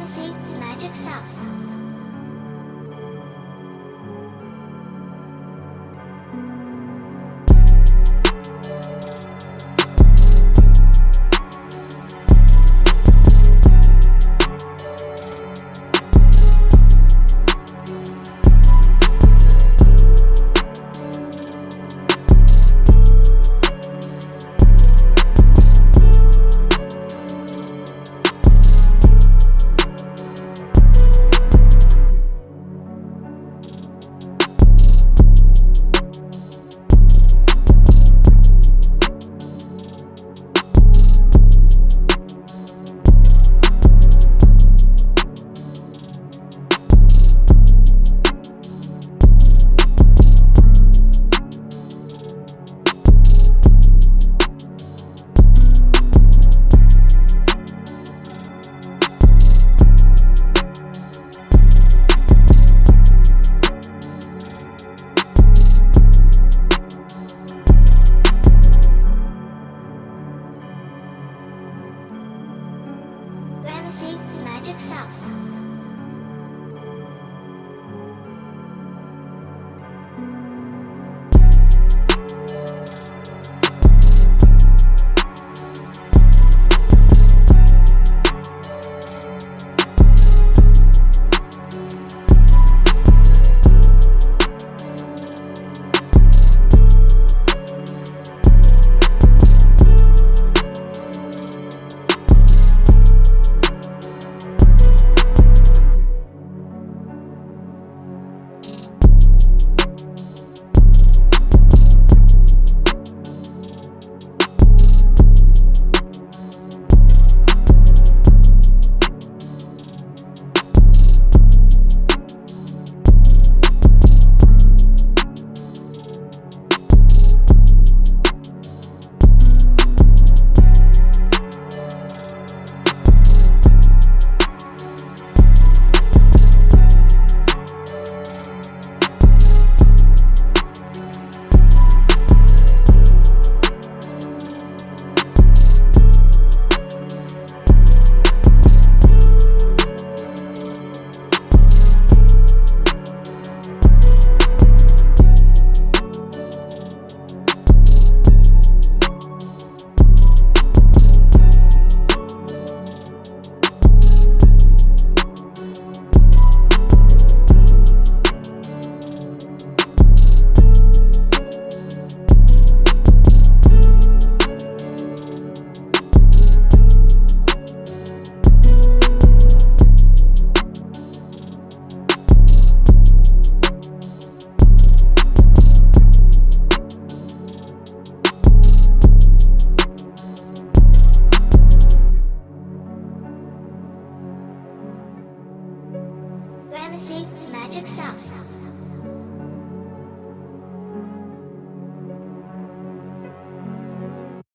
Privacy Magic Sauce. Privacy Magic Sauce. Sauce.